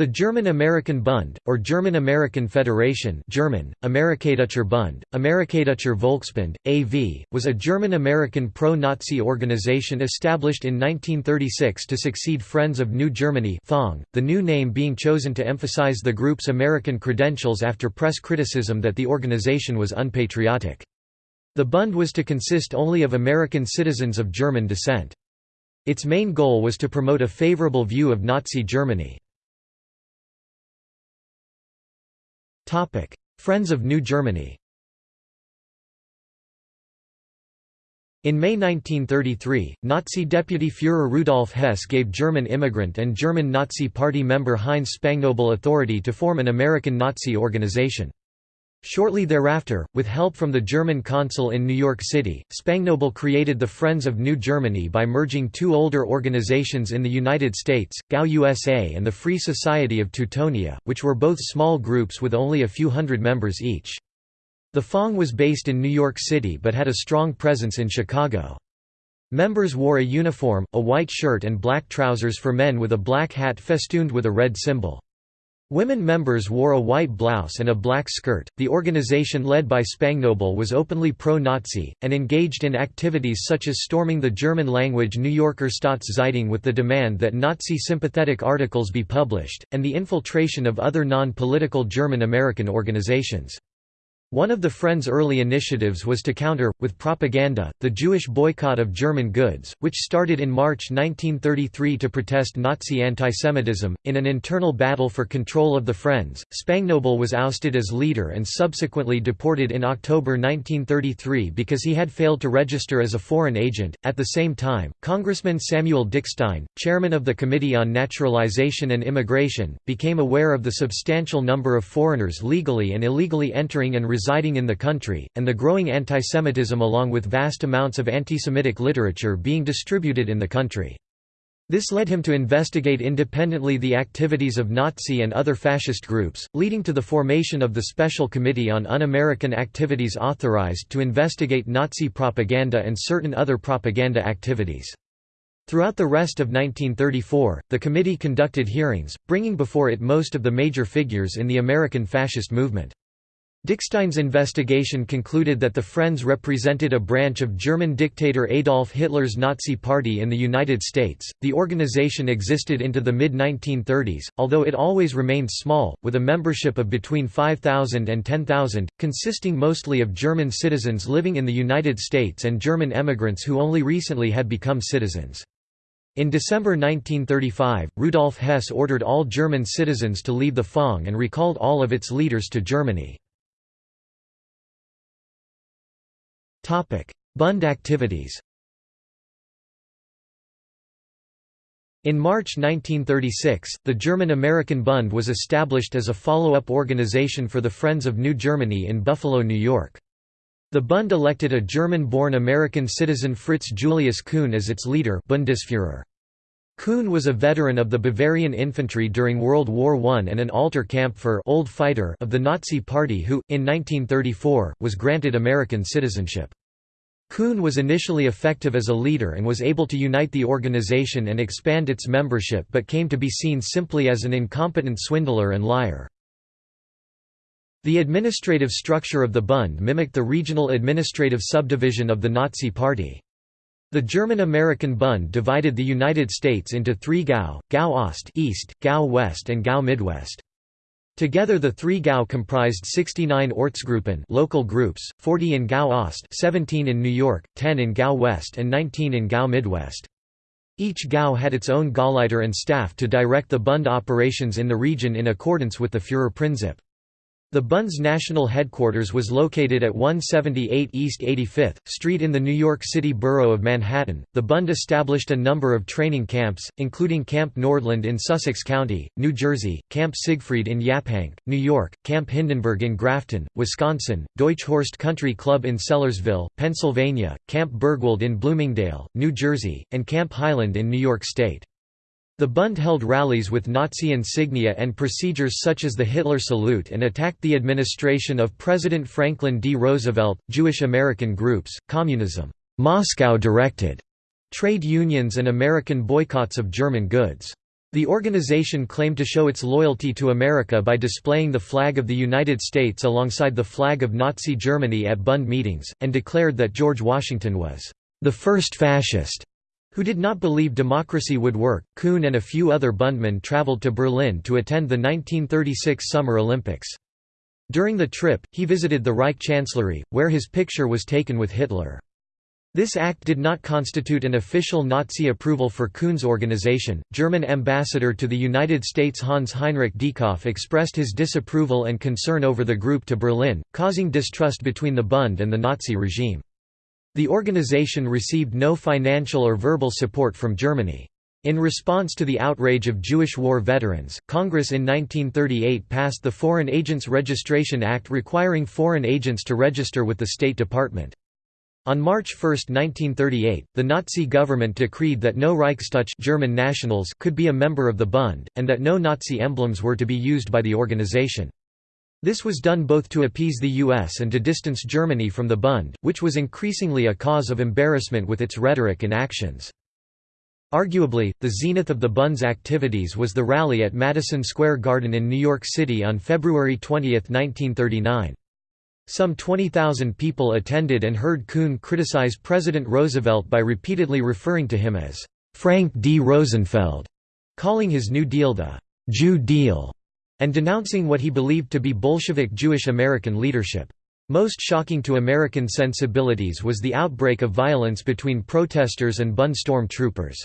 The German-American Bund, or German-American Federation German, Amerikadeutscher Bund, Amerikadeutscher Volksbund, AV, was a German-American pro-Nazi organization established in 1936 to succeed Friends of New Germany (FONG). the new name being chosen to emphasize the group's American credentials after press criticism that the organization was unpatriotic. The Bund was to consist only of American citizens of German descent. Its main goal was to promote a favorable view of Nazi Germany. Friends of New Germany In May 1933, Nazi Deputy Führer Rudolf Hess gave German immigrant and German Nazi Party member Heinz Spanknöbel authority to form an American Nazi organization. Shortly thereafter, with help from the German consul in New York City, Spanknöbel created the Friends of New Germany by merging two older organizations in the United States, GAU USA and the Free Society of Teutonia, which were both small groups with only a few hundred members each. The FONG was based in New York City but had a strong presence in Chicago. Members wore a uniform, a white shirt and black trousers for men with a black hat festooned with a red symbol. Women members wore a white blouse and a black skirt. The organization led by Spanknöbel was openly pro Nazi, and engaged in activities such as storming the German language New Yorker Staatszeitung with the demand that Nazi sympathetic articles be published, and the infiltration of other non political German American organizations. One of the Friends' early initiatives was to counter, with propaganda, the Jewish boycott of German goods, which started in March 1933 to protest Nazi antisemitism. In an internal battle for control of the Friends, Spanknöbel was ousted as leader and subsequently deported in October 1933 because he had failed to register as a foreign agent. At the same time, Congressman Samuel Dickstein, chairman of the Committee on Naturalization and Immigration, became aware of the substantial number of foreigners legally and illegally entering and residing in the country, and the growing antisemitism along with vast amounts of antisemitic literature being distributed in the country. This led him to investigate independently the activities of Nazi and other fascist groups, leading to the formation of the Special Committee on Un-American Activities authorized to investigate Nazi propaganda and certain other propaganda activities. Throughout the rest of 1934, the committee conducted hearings, bringing before it most of the major figures in the American fascist movement. Dickstein's investigation concluded that the Friends represented a branch of German dictator Adolf Hitler's Nazi Party in the United States. The organization existed into the mid 1930s, although it always remained small, with a membership of between 5,000 and 10,000, consisting mostly of German citizens living in the United States and German emigrants who only recently had become citizens. In December 1935, Rudolf Hess ordered all German citizens to leave the FONG and recalled all of its leaders to Germany. Bund activities In March 1936, the German-American Bund was established as a follow-up organization for the Friends of New Germany in Buffalo, New York. The Bund elected a German-born American citizen Fritz Julius Kuhn as its leader Bundesführer. Kuhn was a veteran of the Bavarian infantry during World War I and an alter Kampfer old fighter of the Nazi Party who, in 1934, was granted American citizenship. Kuhn was initially effective as a leader and was able to unite the organization and expand its membership but came to be seen simply as an incompetent swindler and liar. The administrative structure of the Bund mimicked the regional administrative subdivision of the Nazi Party. The German-American Bund divided the United States into three GAU, GAU Ost East, GAU West and GAU Midwest. Together the three GAU comprised 69 Ortsgruppen local groups, 40 in GAU Ost 17 in New York, 10 in GAU West and 19 in GAU Midwest. Each GAU had its own Gauleiter and staff to direct the Bund operations in the region in accordance with the Führerprinzip. The Bund's national headquarters was located at 178 East 85th Street in the New York City borough of Manhattan. The Bund established a number of training camps, including Camp Nordland in Sussex County, New Jersey, Camp Siegfried in Yaphank, New York, Camp Hindenburg in Grafton, Wisconsin, Deutsch Horst Country Club in Sellersville, Pennsylvania, Camp Bergwald in Bloomingdale, New Jersey, and Camp Highland in New York State. The Bund held rallies with Nazi insignia and procedures such as the Hitler salute and attacked the administration of President Franklin D. Roosevelt, Jewish American groups, communism, Moscow directed, trade unions and American boycotts of German goods. The organization claimed to show its loyalty to America by displaying the flag of the United States alongside the flag of Nazi Germany at Bund meetings, and declared that George Washington was the first fascist who did not believe democracy would work. Kuhn and a few other Bundmen traveled to Berlin to attend the 1936 Summer Olympics. During the trip, he visited the Reich Chancellery, where his picture was taken with Hitler. This act did not constitute an official Nazi approval for Kuhn's organization. German ambassador to the United States Hans Heinrich Dieckhoff expressed his disapproval and concern over the group to Berlin, causing distrust between the Bund and the Nazi regime. The organization received no financial or verbal support from Germany. In response to the outrage of Jewish war veterans, Congress in 1938 passed the Foreign Agents Registration Act requiring foreign agents to register with the State Department. On March 1, 1938, the Nazi government decreed that no Reichsdeutsch German nationals could be a member of the Bund, and that no Nazi emblems were to be used by the organization. This was done both to appease the US and to distance Germany from the Bund, which was increasingly a cause of embarrassment with its rhetoric and actions. Arguably, the zenith of the Bund's activities was the rally at Madison Square Garden in New York City on February 20, 1939. Some 20,000 people attended and heard Kuhn criticize President Roosevelt by repeatedly referring to him as Frank D. Rosenfeld, calling his New Deal the Jew Deal, and denouncing what he believed to be Bolshevik Jewish American leadership. Most shocking to American sensibilities was the outbreak of violence between protesters and Bund storm troopers.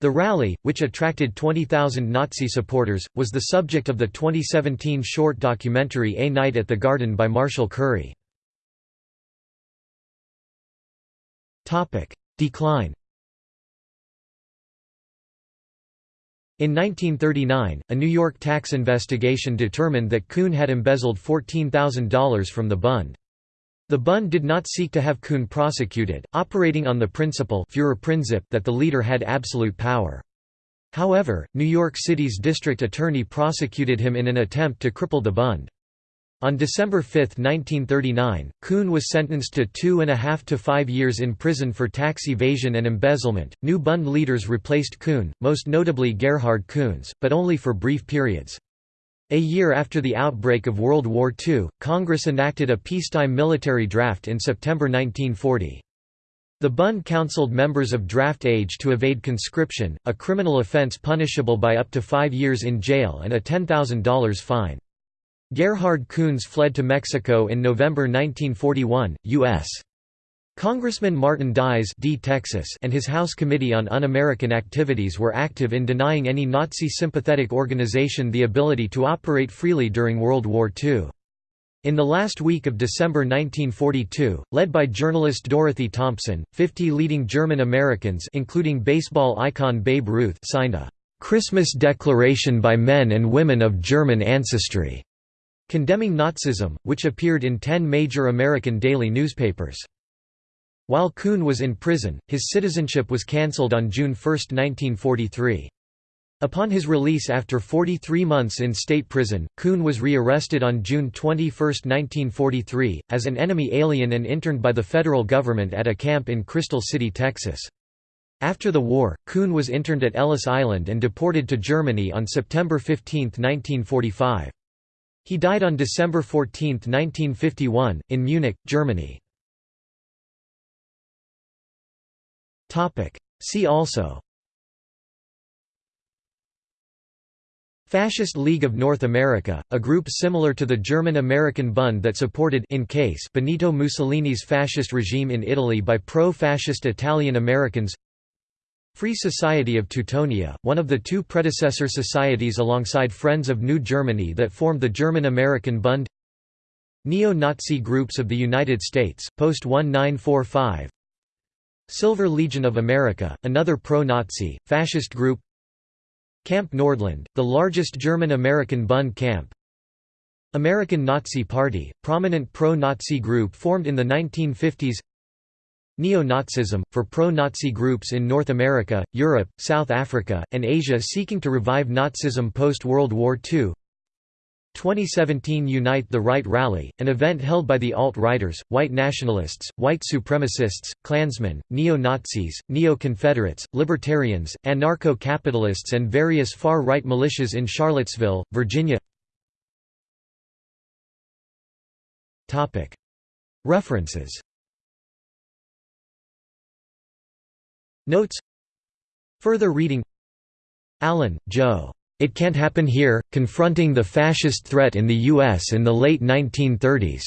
The rally, which attracted 20,000 Nazi supporters, was the subject of the 2017 short documentary A Night at the Garden by Marshall Curry. Decline In 1939, a New York tax investigation determined that Kuhn had embezzled $14,000 from the Bund. The Bund did not seek to have Kuhn prosecuted, operating on the principle that the leader had absolute power. However, New York City's district attorney prosecuted him in an attempt to cripple the Bund. On December 5, 1939, Kuhn was sentenced to two and a half to five years in prison for tax evasion and embezzlement. New Bund leaders replaced Kuhn, most notably Gerhard Kunze, but only for brief periods. A year after the outbreak of World War II, Congress enacted a peacetime military draft in September 1940. The Bund counseled members of draft age to evade conscription, a criminal offense punishable by up to five years in jail and a $10,000 fine. Gerhard Kunze fled to Mexico in November 1941, U.S. Congressman Martin Dies D. Texas and his House Committee on Un-American Activities were active in denying any Nazi-sympathetic organization the ability to operate freely during World War II. In the last week of December 1942, led by journalist Dorothy Thompson, 50 leading German Americans including baseball icon Babe Ruth signed a "'Christmas Declaration by Men and Women of German Ancestry' condemning Nazism, which appeared in ten major American daily newspapers. While Kuhn was in prison, his citizenship was cancelled on June 1, 1943. Upon his release after 43 months in state prison, Kuhn was re-arrested on June 21, 1943, as an enemy alien and interned by the federal government at a camp in Crystal City, Texas. After the war, Kuhn was interned at Ellis Island and deported to Germany on September 15, 1945. He died on December 14, 1951, in Munich, Germany. See also Fascist League of North America, a group similar to the German-American Bund that supported in case Benito Mussolini's fascist regime in Italy by pro-fascist Italian Americans Free Society of Teutonia, one of the two predecessor societies alongside Friends of New Germany that formed the German-American Bund. Neo-Nazi groups of the United States, post-1945 Silver Legion of America, another pro-Nazi, fascist group. Camp Nordland, the largest German-American Bund camp. American Nazi Party, prominent pro-Nazi group formed in the 1950s Neo-Nazism, for pro-Nazi groups in North America, Europe, South Africa, and Asia seeking to revive Nazism post-World War II 2017 Unite the Right Rally, an event held by the alt-righters, white nationalists, white supremacists, Klansmen, neo-Nazis, neo-Confederates, libertarians, anarcho-capitalists and various far-right militias in Charlottesville, Virginia. References Notes Further reading Allen, Joe. It Can't Happen Here, Confronting the Fascist Threat in the U.S. in the Late 1930s.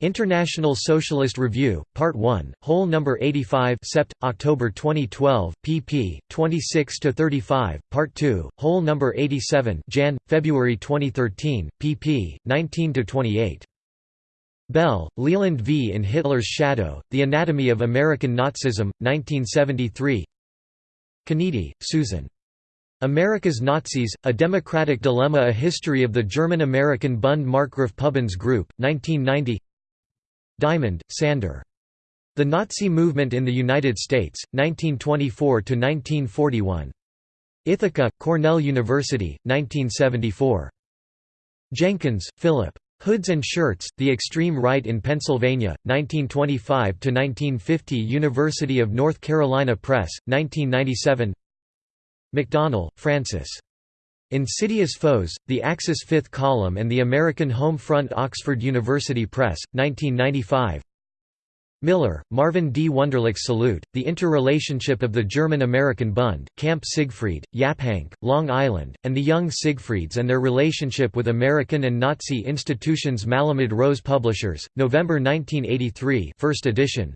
International Socialist Review, Part 1, Whole No. 85 Sept., October 2012, pp. 26–35, Part 2, Whole No. 87 Jan. February 2013, pp. 19–28. Bell, Leland V. In Hitler's Shadow, The Anatomy of American Nazism, 1973 Kennedy, Susan. America's Nazis, A Democratic Dilemma A History of the German-American Bund Markgraf Pubbens Group, 1990 Diamond, Sander. The Nazi Movement in the United States, 1924–1941. Ithaca, Cornell University, 1974. Jenkins, Philip. Hoods and Shirts, The Extreme Right in Pennsylvania, 1925–1950 University of North Carolina Press, 1997 McDonnell, Francis. Insidious Foes, The Axis Fifth Column and the American Home Front Oxford University Press, 1995 Miller, Marvin D. Wunderlich Salute, The Interrelationship of the German-American Bund, Camp Siegfried, Yaphank, Long Island, and the Young Siegfrieds and their relationship with American and Nazi institutions Malamud Rose Publishers, November 1983 first edition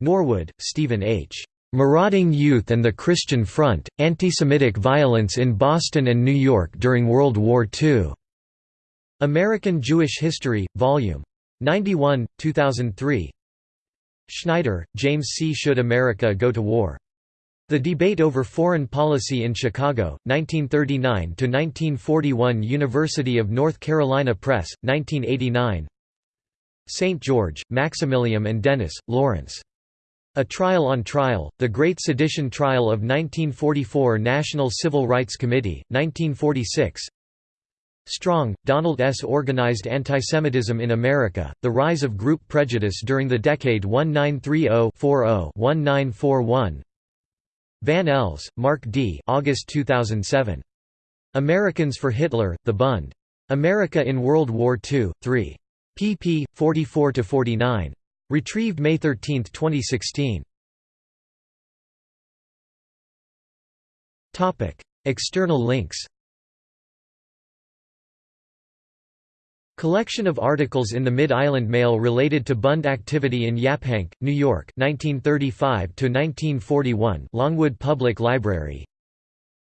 Norwood, Stephen H. Marauding Youth and the Christian Front, Anti-Semitic Violence in Boston and New York During World War II. American Jewish History, Vol. 91, 2003 Schneider, James C. Should America Go to War? The Debate Over Foreign Policy in Chicago, 1939–1941 University of North Carolina Press, 1989 St. George, Maximilian and Dennis, Lawrence. A Trial on Trial, The Great Sedition Trial of 1944 National Civil Rights Committee, 1946 Strong, Donald S. Organized Antisemitism in America, The Rise of Group Prejudice During the Decade 1930-40-1941 Van Els, Mark D. August 2007. Americans for Hitler, The Bund. America in World War II, 3. pp. 44–49. Retrieved May 13, 2016. External links Collection of articles in the Mid-Island Mail related to Bund activity in Yaphank, New York 1935–1941 Longwood Public Library.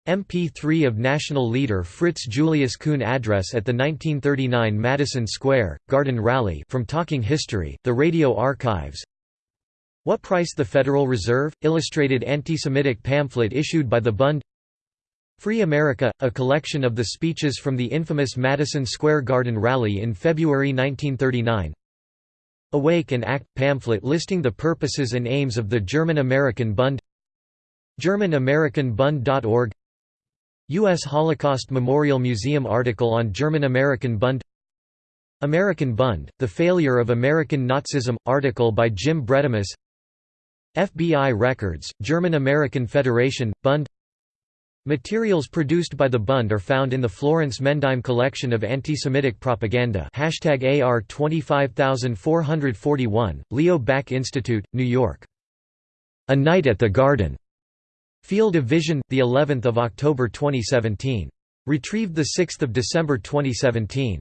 MP3 of national leader Fritz Julius Kuhn address at the 1939 Madison Square, Garden Rally from Talking History, the Radio Archives. What Price the Federal Reserve? Illustrated anti-Semitic pamphlet issued by the Bund Free America, a collection of the speeches from the infamous Madison Square Garden Rally in February 1939 Awake and Act pamphlet listing the purposes and aims of the German-American Bund GermanAmericanBund.org U.S. Holocaust Memorial Museum article on German-American Bund. American Bund, The Failure of American Nazism, article by Jim Bredemus. FBI Records, German-American Federation, Bund Materials produced by the Bund are found in the Florence Mendheim collection of anti-Semitic propaganda AR 25441, Leo Baeck Institute, New York. A Night at the Garden. Field of Vision, the 11th of October 2017. Retrieved the 6th of December 2017.